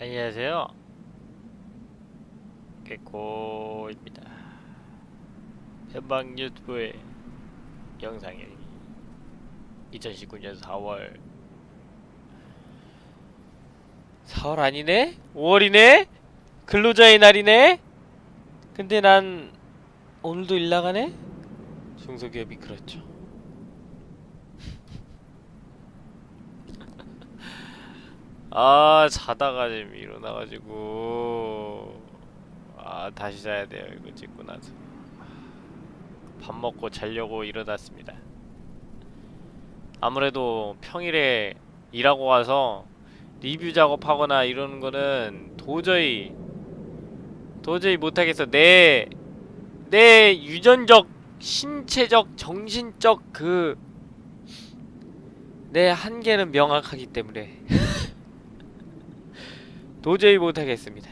안녕하세요. 개코입니다. 현방 유튜브의 영상이 2019년 4월 4월 아니네? 5월이네? 근로자의 날이네? 근데 난 오늘도 일 나가네? 중소기업이 그렇죠. 아 자다가 지금 일어나가지고. 아 다시 자야 돼요. 이거 찍고 나서. 밥 먹고 자려고 일어났습니다. 아무래도 평일에 일하고 와서 리뷰 작업하거나 이러는 거는 도저히 도저히 못하겠어. 내 내 유전적 신체적 정신적 그 내 한계는 명확하기 때문에 도저히 못하겠습니다.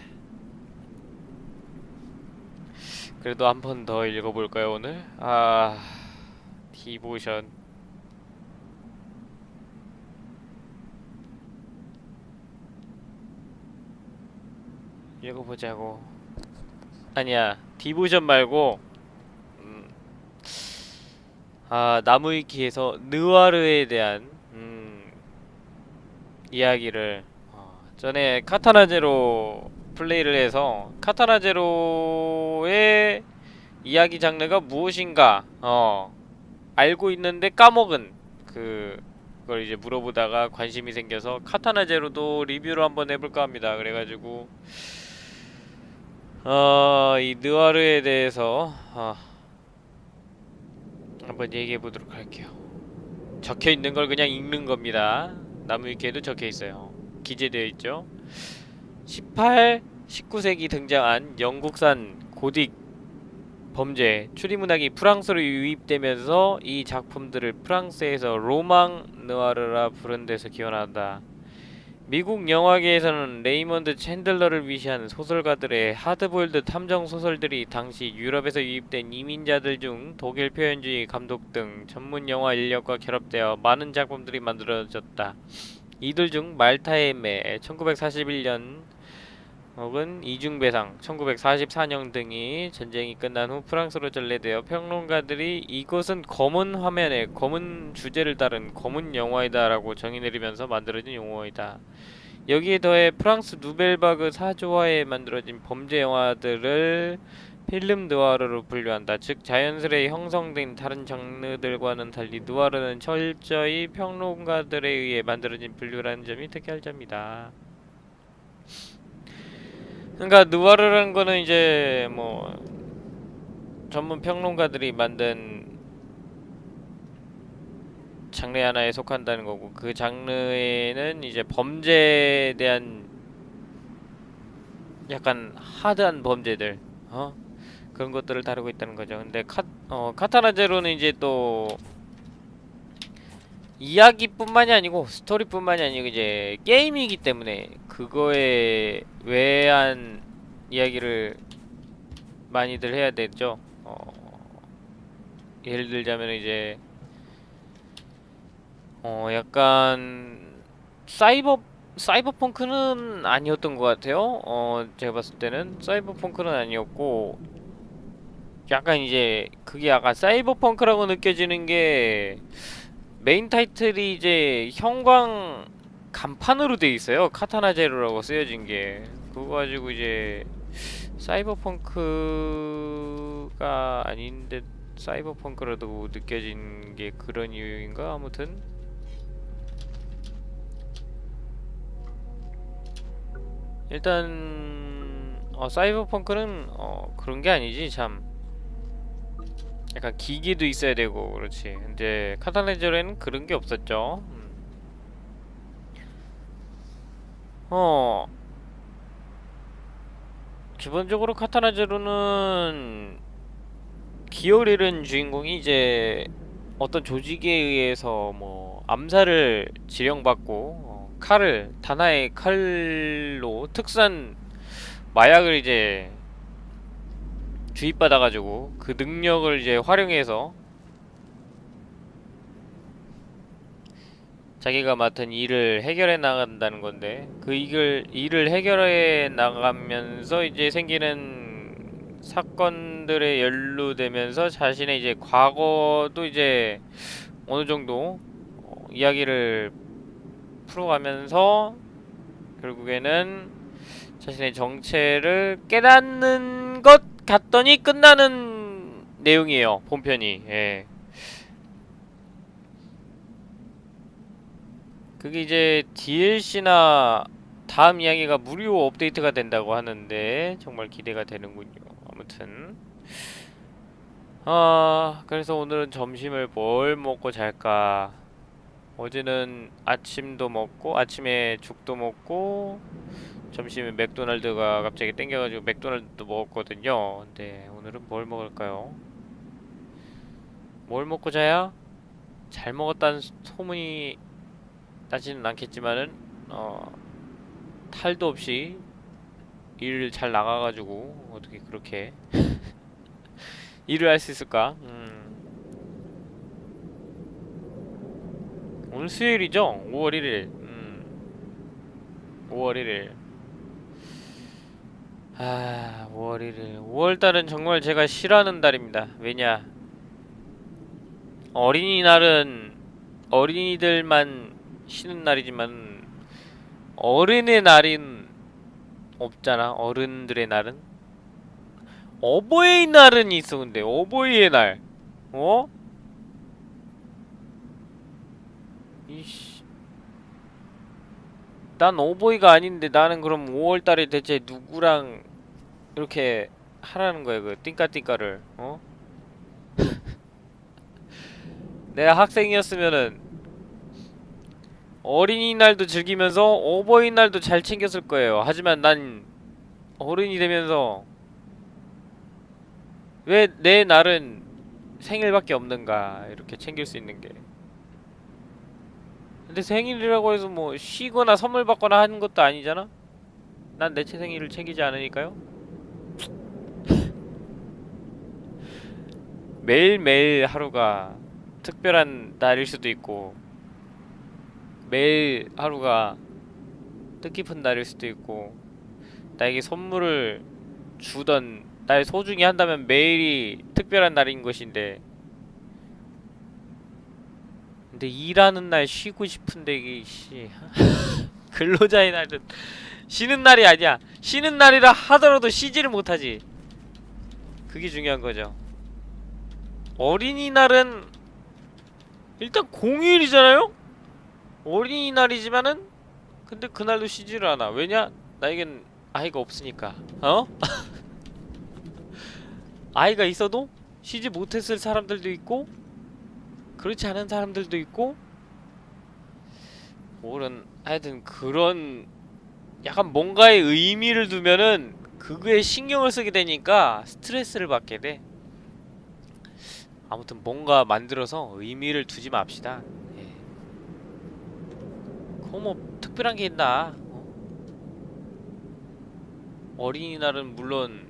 그래도 한 번 더 읽어볼까요 오늘? 아... 디보션 읽어보자고 아니야 디보션 말고 음, 아 나무위키에서 느와르에 대한 음, 이야기를 전에 카타나 제로 플레이를 해서 카타나 제로의 이야기 장르가 무엇인가 어 알고 있는데 까먹은 그 그걸 이제 물어보다가 관심이 생겨서 카타나 제로도 리뷰를 한번 해볼까 합니다. 그래가지고 어 이 느와르에 대해서 어, 한번 얘기해 보도록 할게요. 적혀 있는 걸 그냥 읽는 겁니다. 나무 위키에도 적혀 있어요. 기재되어 있죠. 18, 19세기 등장한 영국산 고딕 범죄 추리문학이 프랑스로 유입되면서 이 작품들을 프랑스에서 로망 느와르라 부른 데서 기원한다. 미국 영화계에서는 레이먼드 챈들러를 위시한 소설가들의 하드보일드 탐정 소설들이 당시 유럽에서 유입된 이민자들 중 독일 표현주의 감독 등 전문 영화 인력과 결합되어 많은 작품들이 만들어졌다. 이들 중 말타의 매 1941년 혹은 이중배상 1944년 등이 전쟁이 끝난 후 프랑스로 전래되어 평론가들이 이것은 검은 화면에 검은 주제를 다룬 검은 영화이다 라고 정의 내리면서 만들어진 용어이다. 여기에 더해 프랑스 누벨바그 사조화에 만들어진 범죄 영화들을 필름 느와르로 분류한다. 즉 자연스레 형성된 다른 장르들과는 달리 느와르는 철저히 평론가들에 의해 만들어진 분류라는 점이 특이할 점이다. 그러니까 느와르라는 거는 이제 뭐 전문 평론가들이 만든 장르 하나에 속한다는 거고 그 장르에는 이제 범죄에 대한 약간 하드한 범죄들 어 그런 것들을 다루고 있다는 거죠. 근데 카, 어, 카타나 제로는 이제 또 이야기뿐만이 아니고 스토리뿐만이 아니고 이제 게임이기 때문에 그거에 외한 이야기를 많이들 해야 되죠. 어, 예를 들자면 이제 어 약간 사이버 사이버펑크는 아니었던 것 같아요. 어 제가 봤을 때는 사이버펑크는 아니었고 약간 이제 그게 약간 사이버펑크라고 느껴지는 게 메인 타이틀이 이제 형광 간판으로 돼 있어요. 카타나 제로라고 쓰여진 게. 그거 가지고 이제 사이버펑크가 아닌데 사이버펑크라도 느껴진 게 그런 이유인가? 아무튼. 일단 어, 사이버펑크는 어, 그런 게 아니지 참 약간 기기도 있어야 되고 그렇지. 근데 카탈레저에는 그런 게 없었죠. 음. 어. 기본적으로 카타나제로는 기어를 잃은 주인공이 이제 어떤 조직에 의해서 뭐 암살을 지령받고 어, 칼을 다나의 칼로 특산 마약을 이제 주입받아가지고 그 능력을 이제 활용해서 자기가 맡은 일을 해결해 나간다는 건데 그 일을 일을 해결해 나가면서 이제 생기는 사건들에 연루되면서 자신의 이제 과거도 이제 어느 정도 어, 이야기를 풀어가면서 결국에는 자신의 정체를 깨닫는 것 같더니 끝나는 내용이에요 본편이 예. 그게 이제 DLC나 다음 이야기가 무료 업데이트가 된다고 하는데 정말 기대가 되는군요. 아무튼 아 그래서 오늘은 점심을 뭘 먹고 잘까? 어제는 아침도 먹고 아침에 죽도 먹고 점심에 맥도날드가 갑자기 땡겨가지고 맥도날드도 먹었거든요. 근데 오늘은 뭘 먹을까요? 뭘 먹고 자야? 잘 먹었다는 소문이 나지는 않겠지만은 어 탈도 없이 일을 잘 나가가지고 어떻게 그렇게 일을 할 수 있을까? 음. 오늘 수요일이죠? 5월 1일. 음. 5월 1일. 아, 5월 1일. 5월 달은 정말 제가 싫어하는 달입니다. 왜냐? 어린이날은 어린이들만 쉬는 날이지만 어른의 날은 없잖아. 어른들의 날은 어버이 날은 있어. 근데 어버이의 날, 어? 이씨, 난 어버이가 아닌데 나는 그럼 5월달에 대체 누구랑 이렇게 하라는 거야 그 띵까띵까를, 어? 내가 학생이었으면은 어린이날도 즐기면서 어버이날도 잘 챙겼을 거예요. 하지만 난 어른이 되면서 왜 내 날은 생일밖에 없는가 이렇게 챙길 수 있는 게. 근데 생일이라고 해서 뭐 쉬거나 선물 받거나 하는 것도 아니잖아? 난 내 생일을 챙기지 않으니까요? 매일매일 하루가 특별한 날일 수도 있고 매일 하루가 뜻깊은 날일 수도 있고 나에게 선물을 주던 날 소중히 한다면 매일이 특별한 날인 것인데 근데 일하는 날 쉬고 싶은데 이게 씨 근로자의 날은 쉬는 날이 아니야. 쉬는 날이라 하더라도 쉬지를 못하지. 그게 중요한 거죠 어린이날은 일단 공휴일이잖아요? 어린이날이지만은 근데 그날도 쉬지를 않아 왜냐? 나에겐 아이가 없으니까 어? 아이가 있어도 쉬지 못했을 사람들도 있고 그렇지 않은 사람들도 있고 뭐는 하여튼 그런 약간 뭔가의 의미를 두면은 그거에 신경을 쓰게 되니까 스트레스를 받게 돼 아무튼 뭔가 만들어서 의미를 두지 맙시다 예. 그거 뭐 특별한 게 있나 어? 어린이날은 물론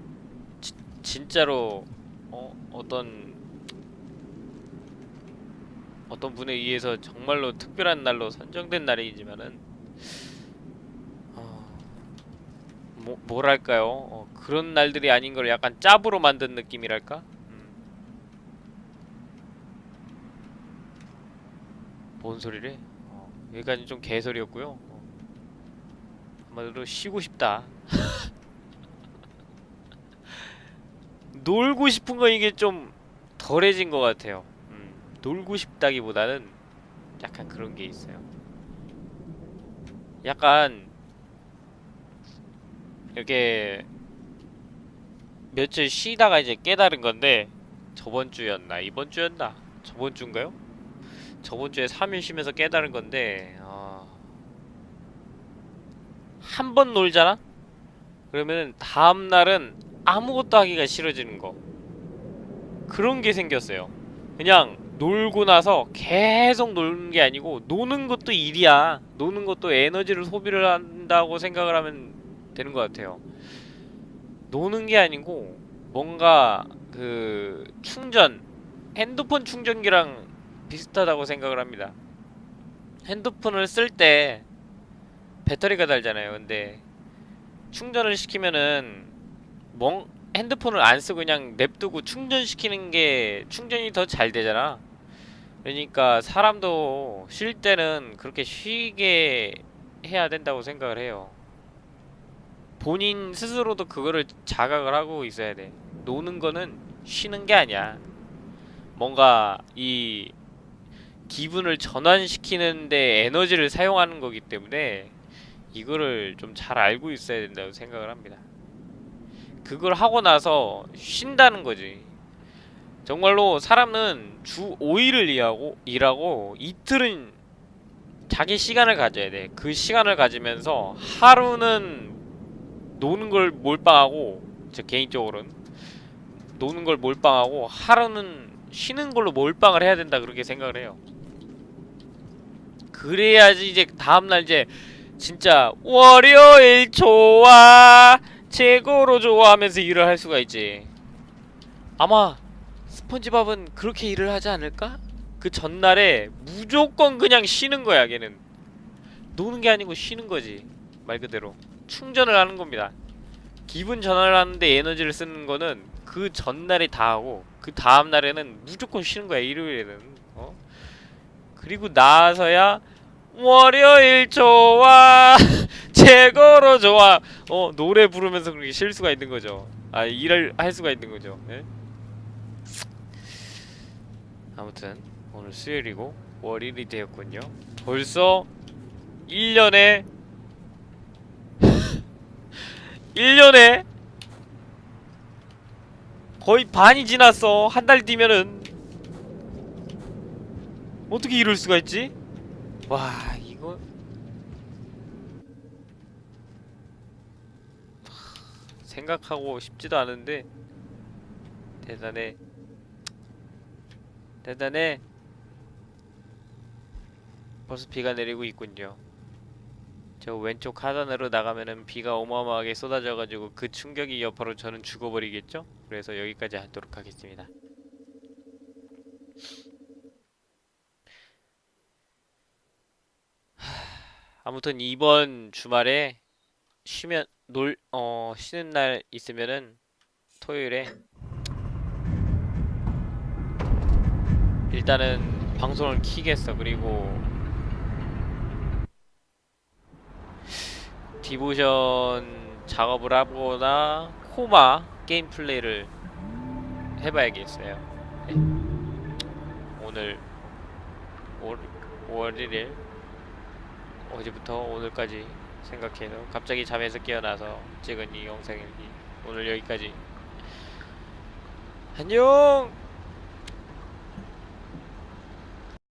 지, 진짜로 어, 어떤 어떤 분에 의해서 정말로 특별한 날로 선정된 날이지만은 어, 뭐, 뭐랄까요 어, 그런 날들이 아닌 걸 약간 짭으로 만든 느낌이랄까 음. 뭔 소리래 어, 여기까지 좀 개소리였고요 어. 한마디로 쉬고 싶다 놀고 싶은 거 이게 좀 덜해진 것 같아요. 음, 놀고 싶다기보다는 약간 그런 게 있어요. 약간 이렇게 며칠 쉬다가 이제 깨달은 건데 저번 주였나 이번 주였나 저번 주인가요? 저번 주에 3일 쉬면서 깨달은 건데 어... 한 번 놀잖아? 그러면 다음 날은 아무것도 하기가 싫어지는 거. 그런 게 생겼어요. 그냥 놀고 나서 계속 노는 게 아니고 노는 것도 일이야. 노는 것도 에너지를 소비를 한다고 생각을 하면 되는 것 같아요. 노는 게 아니고 뭔가 그 충전 핸드폰 충전기랑 비슷하다고 생각을 합니다 핸드폰을 쓸 때 배터리가 달잖아요. 근데 충전을 시키면은 멍 핸드폰을 안 쓰고 그냥 냅두고 충전시키는 게 충전이 더 잘 되잖아. 그러니까 사람도 쉴 때는 그렇게 쉬게 해야 된다고 생각을 해요. 본인 스스로도 그거를 자각을 하고 있어야 돼. 노는 거는 쉬는 게 아니야. 뭔가 이 기분을 전환시키는데 에너지를 사용하는 거기 때문에 이거를 좀 잘 알고 있어야 된다고 생각을 합니다. 그걸 하고 나서 쉰다는 거지. 정말로 사람은 주 5일을 일하고, 일하고 이틀은 자기 시간을 가져야 돼. 그 시간을 가지면서 하루는 노는 걸 몰빵하고, 저 개인적으로는 노는 걸 몰빵하고 하루는 쉬는 걸로 몰빵을 해야 된다 그렇게 생각을 해요. 그래야지 이제 다음날 이제 진짜 월요일 좋아 최고로 좋아하면서 일을 할 수가 있지. 아마 스폰지밥은 그렇게 일을 하지 않을까? 그 전날에 무조건 그냥 쉬는 거야 걔는 노는 게 아니고 쉬는 거지 말 그대로 충전을 하는 겁니다 기분 전환을 하는데 에너지를 쓰는 거는 그 전날에 다 하고 그 다음날에는 무조건 쉬는 거야 일요일에는 어? 그리고 나서야 월요일 좋아. 최고로 좋아. 어 노래 부르면서 그렇게 쉴 수가 있는 거죠. 아 일을 할 수가 있는 거죠. 예? 아무튼 오늘 수요일이고 월요일이 되었군요. 벌써 1년에 1년에 거의 반이 지났어. 한 달 뒤면은 어떻게 이럴 수가 있지? 와 이거. 생각하고 싶지도 않은데. 대단해. 대단해. 벌써 비가 내리고 있군요. 저 왼쪽 하단으로 나가면은 비가 어마어마하게 쏟아져가지고 그 충격이 여파로 저는 죽어버리겠죠? 그래서 여기까지 하도록 하겠습니다 아무튼 이번 주말에 쉬면 놀 어 쉬는 날 있으면은 토요일에 일단은 방송을 키겠어 그리고 디보션 작업을 하거나 코마 게임 플레이를 해봐야겠어요 네. 오늘 5월, 5월 1일 어제부터 오늘까지 생각해서 갑자기 잠에서 깨어나서 찍은 이 영상이기 오늘 여기까지. 안녕